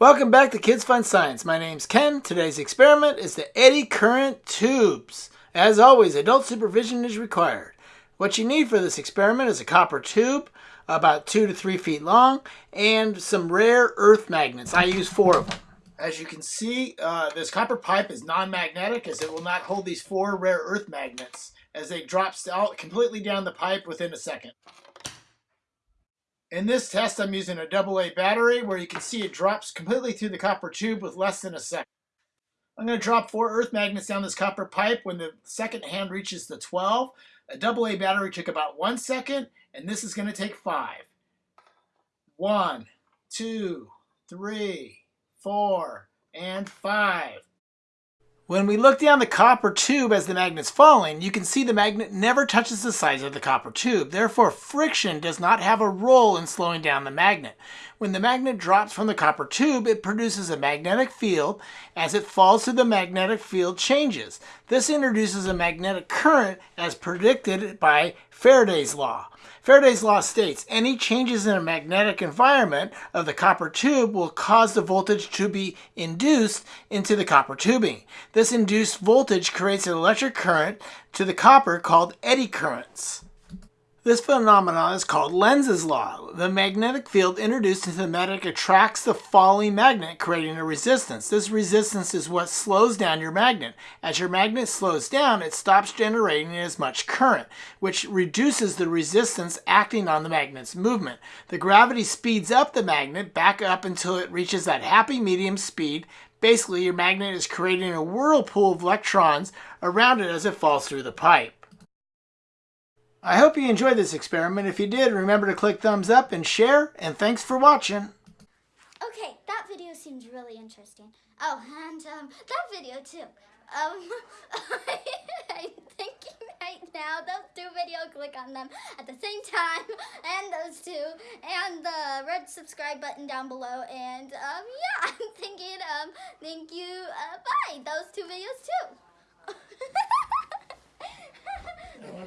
Welcome back to Kids Fun Science. My name's Ken. Today's experiment is the eddy current tubes. As always, adult supervision is required. What you need for this experiment is a copper tube about two to three feet long and some rare earth magnets. I use four of them. As you can see, uh, this copper pipe is non-magnetic as it will not hold these four rare earth magnets as they drop out completely down the pipe within a second. In this test, I'm using a AA battery where you can see it drops completely through the copper tube with less than a second. I'm going to drop four earth magnets down this copper pipe when the second hand reaches the 12. A AA battery took about one second, and this is going to take five. One, two, three, four, and five. When we look down the copper tube as the magnet's falling, you can see the magnet never touches the sides of the copper tube. Therefore, friction does not have a role in slowing down the magnet. When the magnet drops from the copper tube, it produces a magnetic field. As it falls through the magnetic field changes. This introduces a magnetic current as predicted by Faraday's law. Faraday's law states any changes in a magnetic environment of the copper tube will cause the voltage to be induced into the copper tubing. This induced voltage creates an electric current to the copper called eddy currents. This phenomenon is called Lenz's law. The magnetic field introduced into the magnet attracts the falling magnet, creating a resistance. This resistance is what slows down your magnet. As your magnet slows down, it stops generating as much current, which reduces the resistance acting on the magnet's movement. The gravity speeds up the magnet back up until it reaches that happy medium speed. Basically, your magnet is creating a whirlpool of electrons around it as it falls through the pipe. I hope you enjoyed this experiment. If you did, remember to click thumbs up and share, and thanks for watching. Okay, that video seems really interesting. Oh, and um, that video too. Um, I'm thinking right now, those click on them at the same time, and those two, and the red subscribe button down below, and um, yeah, I'm thinking, um, thank you, uh, bye, those two videos too.